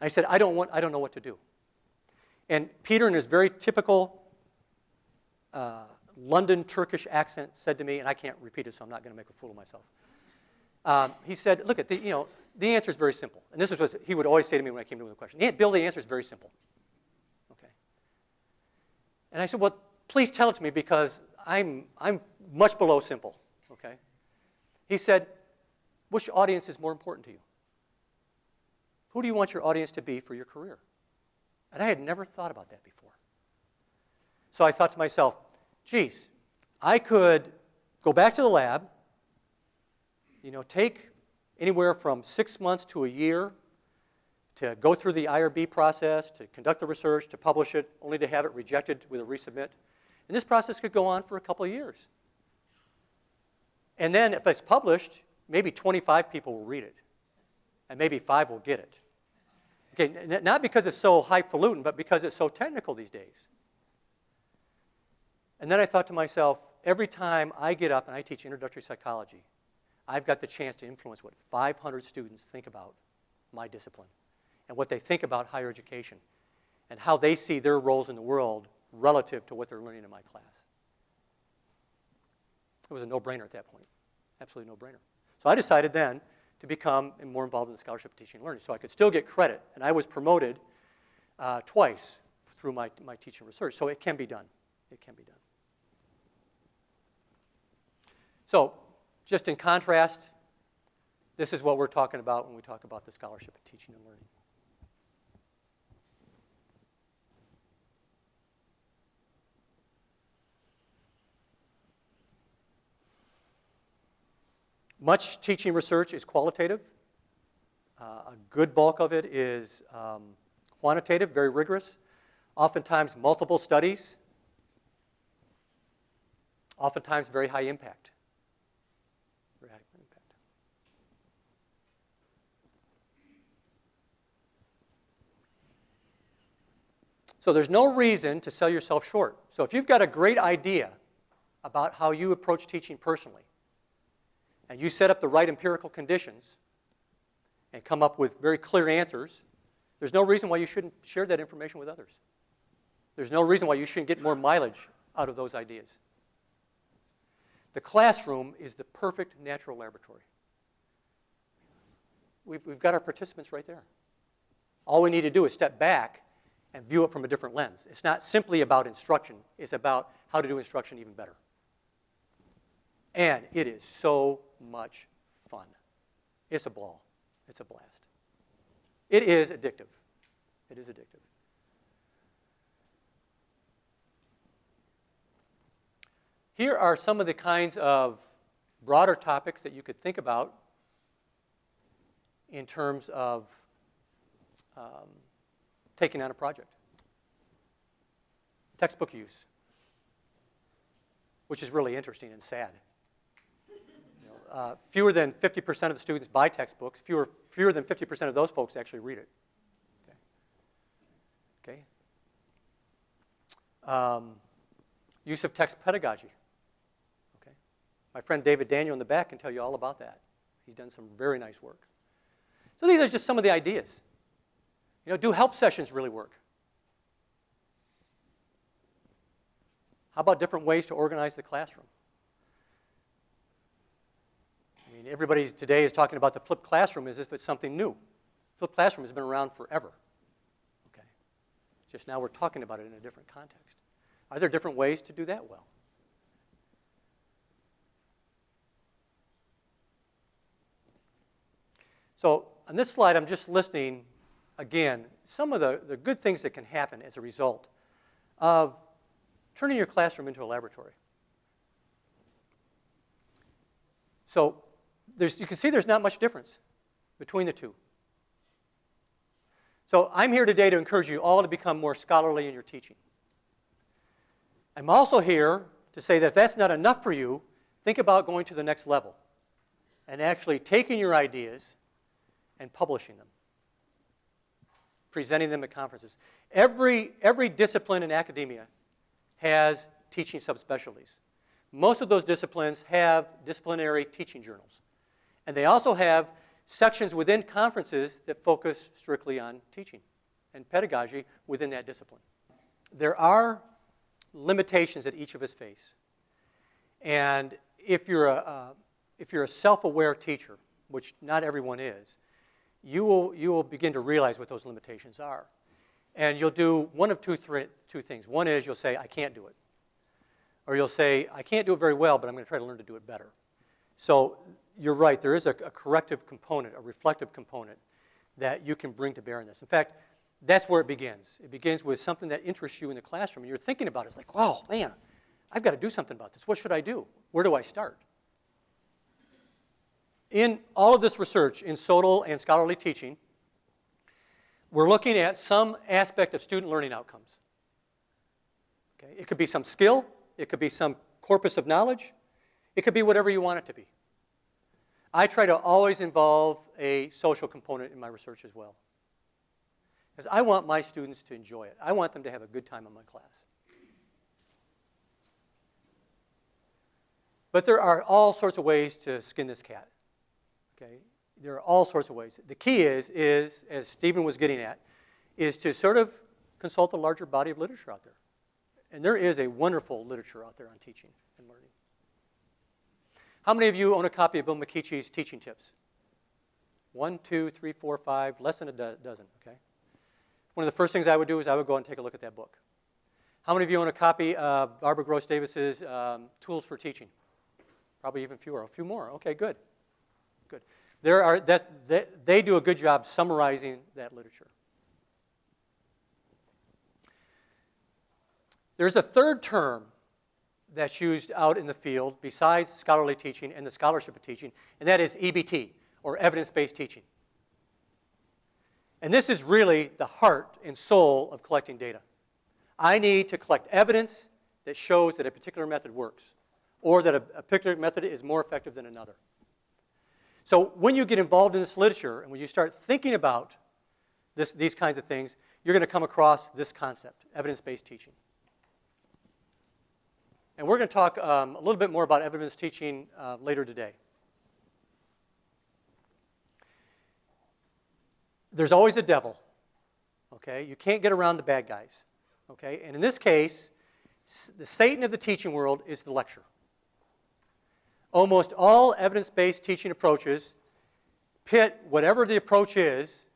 I said, I don't, want, I don't know what to do. And Peter, in his very typical uh, London Turkish accent, said to me, and I can't repeat it, so I'm not going to make a fool of myself. Um, he said, look, at the, you know, the answer is very simple. And this is what he would always say to me when I came to him with a question. Bill, the answer is very simple. And I said, well, please tell it to me because I'm, I'm much below simple. Okay. He said, which audience is more important to you? Who do you want your audience to be for your career? And I had never thought about that before. So I thought to myself, geez, I could go back to the lab, you know, take anywhere from six months to a year to go through the IRB process, to conduct the research, to publish it, only to have it rejected with a resubmit. And this process could go on for a couple of years. And then if it's published, maybe 25 people will read it, and maybe five will get it. Okay, not because it's so highfalutin, but because it's so technical these days. And then I thought to myself, every time I get up and I teach introductory psychology, I've got the chance to influence what 500 students think about my discipline and what they think about higher education and how they see their roles in the world relative to what they're learning in my class. It was a no-brainer at that point, absolutely no-brainer. So I decided then to become more involved in the scholarship of teaching and learning so I could still get credit. And I was promoted uh, twice through my, my teaching research. So it can be done. It can be done. So just in contrast, this is what we're talking about when we talk about the scholarship of teaching and learning. Much teaching research is qualitative. Uh, a good bulk of it is um, quantitative, very rigorous. Oftentimes multiple studies. Oftentimes very high impact. Very high impact. So there's no reason to sell yourself short. So if you've got a great idea about how you approach teaching personally, and you set up the right empirical conditions and come up with very clear answers, there's no reason why you shouldn't share that information with others. There's no reason why you shouldn't get more mileage out of those ideas. The classroom is the perfect natural laboratory. We've, we've got our participants right there. All we need to do is step back and view it from a different lens. It's not simply about instruction, it's about how to do instruction even better. And it is so much fun. It's a ball. It's a blast. It is addictive. It is addictive. Here are some of the kinds of broader topics that you could think about in terms of um, taking on a project. Textbook use, which is really interesting and sad uh, fewer than 50% of the students buy textbooks. Fewer, fewer than 50% of those folks actually read it. Okay. okay. Um, use of text pedagogy. Okay. My friend David Daniel in the back can tell you all about that. He's done some very nice work. So these are just some of the ideas. You know, do help sessions really work? How about different ways to organize the classroom? I mean, everybody today is talking about the flipped classroom as if it's something new. Flipped classroom has been around forever. Okay. Just now we're talking about it in a different context. Are there different ways to do that well? So on this slide, I'm just listing, again, some of the, the good things that can happen as a result of turning your classroom into a laboratory. So you can see there's not much difference between the two. So I'm here today to encourage you all to become more scholarly in your teaching. I'm also here to say that if that's not enough for you, think about going to the next level and actually taking your ideas and publishing them, presenting them at conferences. Every, every discipline in academia has teaching subspecialties. Most of those disciplines have disciplinary teaching journals. And they also have sections within conferences that focus strictly on teaching and pedagogy within that discipline. There are limitations that each of us face. And if you're a, uh, if you're a self-aware teacher, which not everyone is, you will, you will begin to realize what those limitations are. And you'll do one of two, two things. One is you'll say, I can't do it. Or you'll say, I can't do it very well, but I'm going to try to learn to do it better. So you're right, there is a, a corrective component, a reflective component that you can bring to bear in this. In fact, that's where it begins. It begins with something that interests you in the classroom. And you're thinking about it. It's like, wow, man, I've got to do something about this. What should I do? Where do I start? In all of this research in SOTL and scholarly teaching, we're looking at some aspect of student learning outcomes. Okay? It could be some skill. It could be some corpus of knowledge. It could be whatever you want it to be. I try to always involve a social component in my research as well. Because I want my students to enjoy it. I want them to have a good time in my class. But there are all sorts of ways to skin this cat. Okay? There are all sorts of ways. The key is, is, as Stephen was getting at, is to sort of consult a larger body of literature out there. And there is a wonderful literature out there on teaching and learning. How many of you own a copy of Bill McKeachie's teaching tips? One, two, three, four, five, less than a do dozen, okay? One of the first things I would do is I would go and take a look at that book. How many of you own a copy of Barbara Gross Davis's um, Tools for Teaching? Probably even fewer, a few more. Okay, good, good. There are, that, they, they do a good job summarizing that literature. There's a third term that's used out in the field besides scholarly teaching and the scholarship of teaching, and that is EBT, or evidence-based teaching. And this is really the heart and soul of collecting data. I need to collect evidence that shows that a particular method works, or that a, a particular method is more effective than another. So when you get involved in this literature, and when you start thinking about this, these kinds of things, you're going to come across this concept, evidence-based teaching. And we're going to talk um, a little bit more about evidence teaching uh, later today. There's always a devil, okay? You can't get around the bad guys, okay? And in this case, the Satan of the teaching world is the lecture. Almost all evidence-based teaching approaches pit whatever the approach is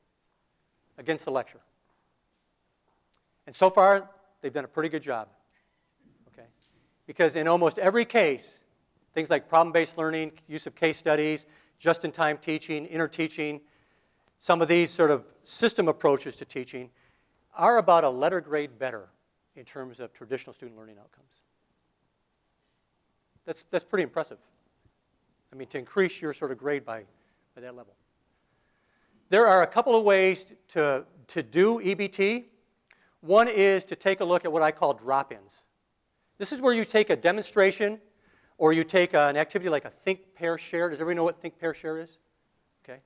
against the lecture. And so far, they've done a pretty good job. Because in almost every case, things like problem-based learning, use of case studies, just-in-time teaching, interteaching, some of these sort of system approaches to teaching are about a letter grade better in terms of traditional student learning outcomes. That's, that's pretty impressive. I mean, to increase your sort of grade by, by that level. There are a couple of ways to, to do EBT. One is to take a look at what I call drop-ins. This is where you take a demonstration or you take an activity like a think, pair, share. Does everybody know what think, pair, share is? Okay.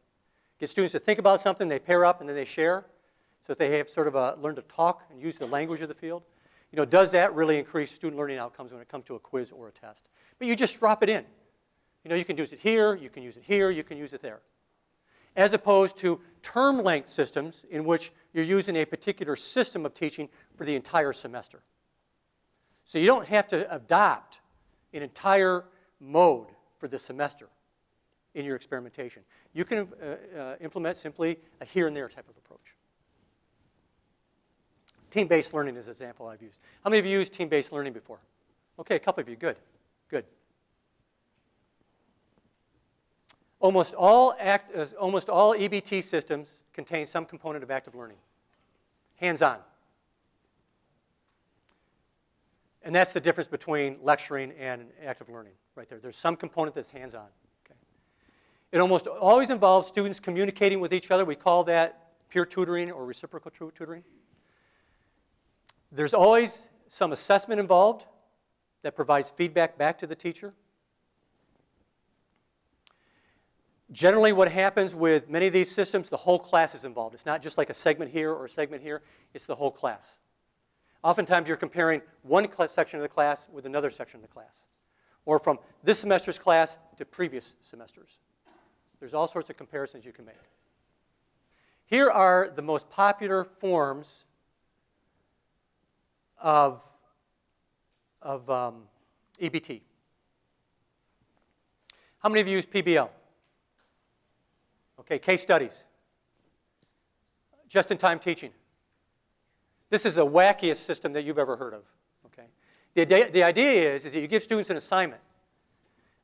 Get students to think about something, they pair up, and then they share. So that they have sort of a, to talk and use the language of the field. You know, does that really increase student learning outcomes when it comes to a quiz or a test? But you just drop it in. You know, you can use it here, you can use it here, you can use it there. As opposed to term length systems in which you're using a particular system of teaching for the entire semester. So you don't have to adopt an entire mode for the semester in your experimentation. You can uh, uh, implement simply a here and there type of approach. Team-based learning is an example I've used. How many of you used team-based learning before? Okay, a couple of you, good, good. Almost all, act, uh, almost all EBT systems contain some component of active learning, hands-on. And that's the difference between lecturing and active learning, right there. There's some component that's hands-on. Okay. It almost always involves students communicating with each other. We call that peer tutoring or reciprocal tutoring. There's always some assessment involved that provides feedback back to the teacher. Generally, what happens with many of these systems, the whole class is involved. It's not just like a segment here or a segment here, it's the whole class. Oftentimes, you're comparing one section of the class with another section of the class, or from this semester's class to previous semesters. There's all sorts of comparisons you can make. Here are the most popular forms of, of um, EBT. How many of you use PBL? Okay, case studies. Just-in-time teaching. This is the wackiest system that you've ever heard of. Okay? The, the idea is, is that you give students an assignment,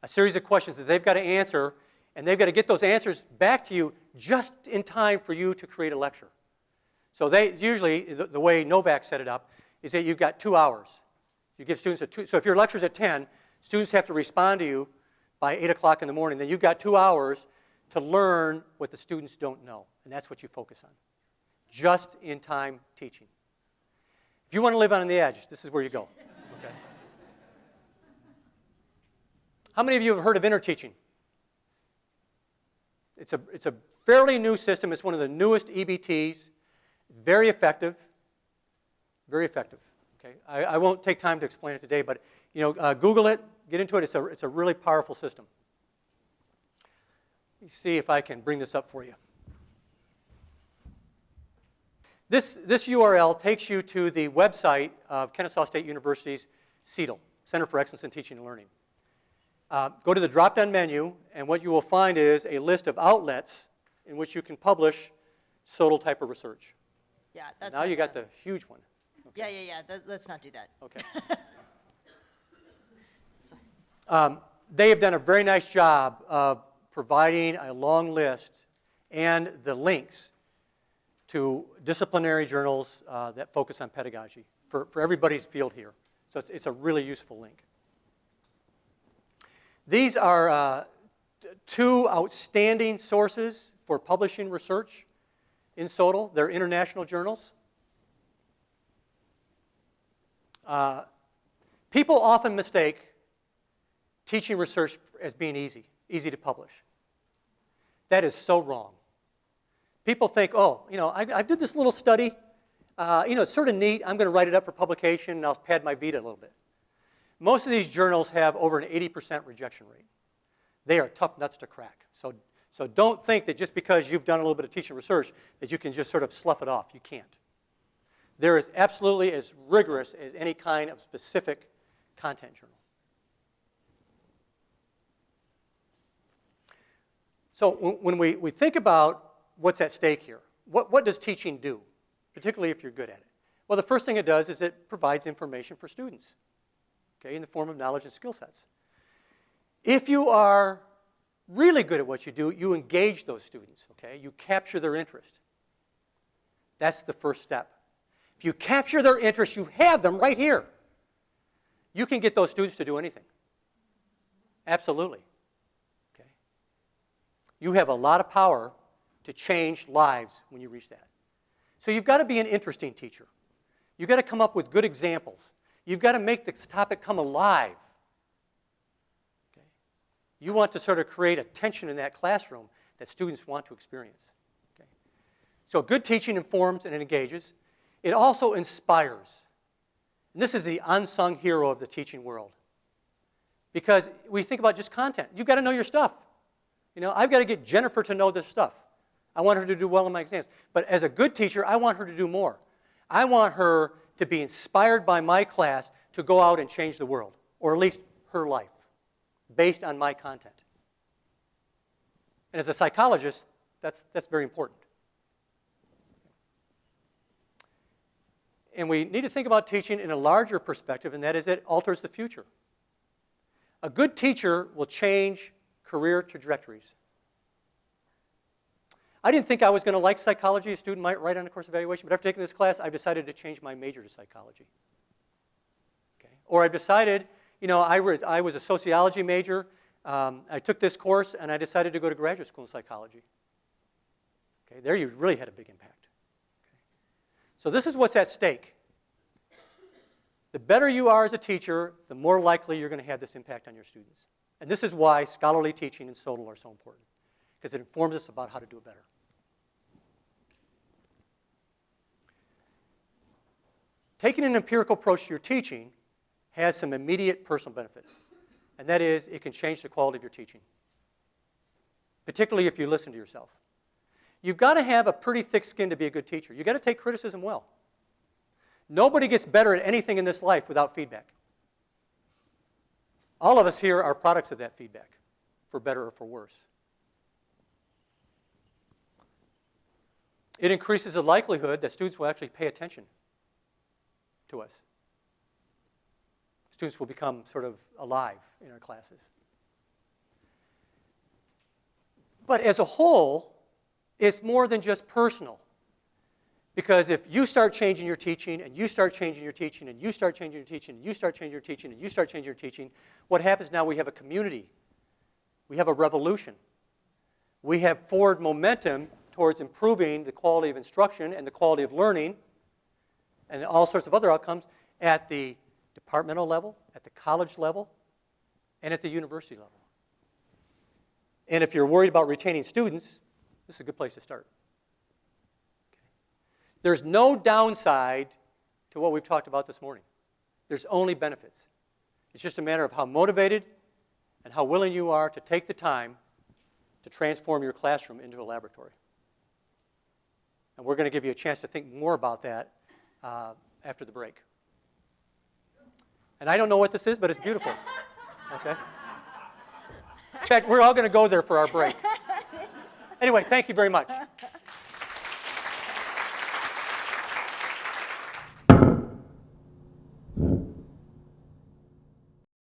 a series of questions that they've got to answer, and they've got to get those answers back to you just in time for you to create a lecture. So they usually, the, the way Novak set it up, is that you've got two hours. You give students a two, so if your lecture's at 10, students have to respond to you by 8 o'clock in the morning. Then you've got two hours to learn what the students don't know, and that's what you focus on. Just in time teaching. If you want to live on the edge, this is where you go. Okay. How many of you have heard of interteaching? It's a, it's a fairly new system. It's one of the newest EBTs. Very effective. Very effective. Okay, I, I won't take time to explain it today, but you know, uh, Google it, get into it. It's a, it's a really powerful system. Let me see if I can bring this up for you. This, this URL takes you to the website of Kennesaw State University's CETL, Center for Excellence in Teaching and Learning. Uh, go to the drop-down menu, and what you will find is a list of outlets in which you can publish SOTL type of research. Yeah, that's now you got the huge one. Okay. Yeah, yeah, yeah. let's not do that. Okay. um, they have done a very nice job of providing a long list and the links to disciplinary journals uh, that focus on pedagogy for, for everybody's field here. So it's, it's a really useful link. These are uh, two outstanding sources for publishing research in SOTL. They're international journals. Uh, people often mistake teaching research as being easy, easy to publish. That is so wrong. People think, oh, you know, I, I did this little study. Uh, you know, it's sort of neat. I'm going to write it up for publication, and I'll pad my Vita a little bit. Most of these journals have over an 80% rejection rate. They are tough nuts to crack. So, so don't think that just because you've done a little bit of teaching research that you can just sort of slough it off. You can't. There is absolutely as rigorous as any kind of specific content journal. So when we, we think about what's at stake here, what, what does teaching do, particularly if you're good at it? Well, the first thing it does is it provides information for students, okay, in the form of knowledge and skill sets. If you are really good at what you do, you engage those students, okay? You capture their interest. That's the first step. If you capture their interest, you have them right here. You can get those students to do anything. Absolutely. Okay. You have a lot of power to change lives when you reach that. So you've got to be an interesting teacher. You've got to come up with good examples. You've got to make the topic come alive. Okay. You want to sort of create a tension in that classroom that students want to experience. Okay. So good teaching informs and engages. It also inspires. And this is the unsung hero of the teaching world. Because we think about just content. You've got to know your stuff. You know, I've got to get Jennifer to know this stuff. I want her to do well in my exams. But as a good teacher, I want her to do more. I want her to be inspired by my class, to go out and change the world, or at least her life, based on my content. And as a psychologist, that's, that's very important. And we need to think about teaching in a larger perspective, and that is it alters the future. A good teacher will change career trajectories. I didn't think I was going to like psychology. A student might write on a course evaluation, but after taking this class, I've decided to change my major to psychology. Okay? Or I've decided, you know, I was, I was a sociology major. Um, I took this course, and I decided to go to graduate school in psychology. Okay? There you really had a big impact. Okay? So this is what's at stake. The better you are as a teacher, the more likely you're going to have this impact on your students. And this is why scholarly teaching and SOTL are so important, because it informs us about how to do it better. Taking an empirical approach to your teaching has some immediate personal benefits, and that is it can change the quality of your teaching, particularly if you listen to yourself. You've got to have a pretty thick skin to be a good teacher. You've got to take criticism well. Nobody gets better at anything in this life without feedback. All of us here are products of that feedback, for better or for worse. It increases the likelihood that students will actually pay attention to us. Students will become sort of alive in our classes. But as a whole, it's more than just personal. Because if you start changing your teaching, and you start changing your teaching, and you start changing your teaching, and you start changing your teaching, and you start changing your teaching, what happens now? We have a community. We have a revolution. We have forward momentum towards improving the quality of instruction and the quality of learning and all sorts of other outcomes at the departmental level, at the college level, and at the university level. And if you're worried about retaining students, this is a good place to start. There's no downside to what we've talked about this morning. There's only benefits. It's just a matter of how motivated and how willing you are to take the time to transform your classroom into a laboratory. And we're going to give you a chance to think more about that uh, after the break. And I don't know what this is, but it's beautiful. Okay? In fact, we're all going to go there for our break. Anyway, thank you very much.